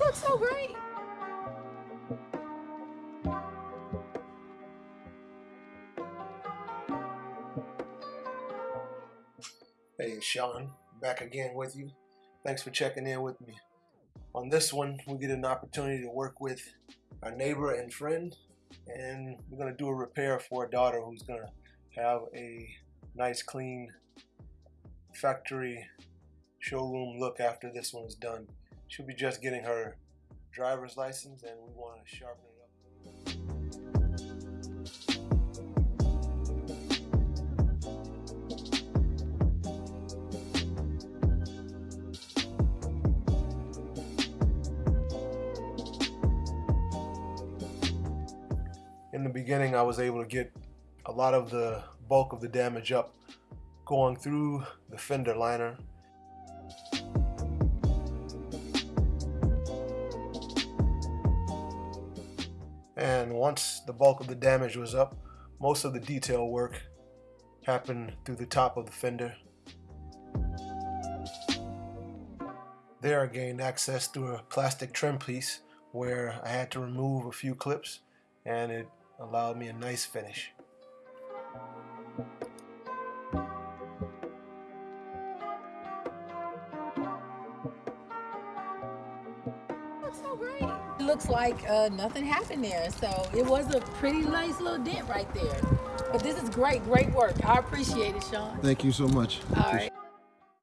looks so great. Hey, Sean, back again with you. Thanks for checking in with me. On this one, we get an opportunity to work with our neighbor and friend, and we're to do a repair for a daughter who's to have a nice, clean factory showroom look after this one is done. She'll be just getting her driver's license, and we want to sharpen it up. in the beginning I was able to get a lot of the bulk of the damage up going through the fender liner and once the bulk of the damage was up most of the detail work happened through the top of the fender there I gained access through a plastic trim piece where I had to remove a few clips and it allowed me a nice finish. looks so great. It looks like uh, nothing happened there. So it was a pretty nice little dent right there. But this is great, great work. I appreciate it, Sean. Thank you so much. All right.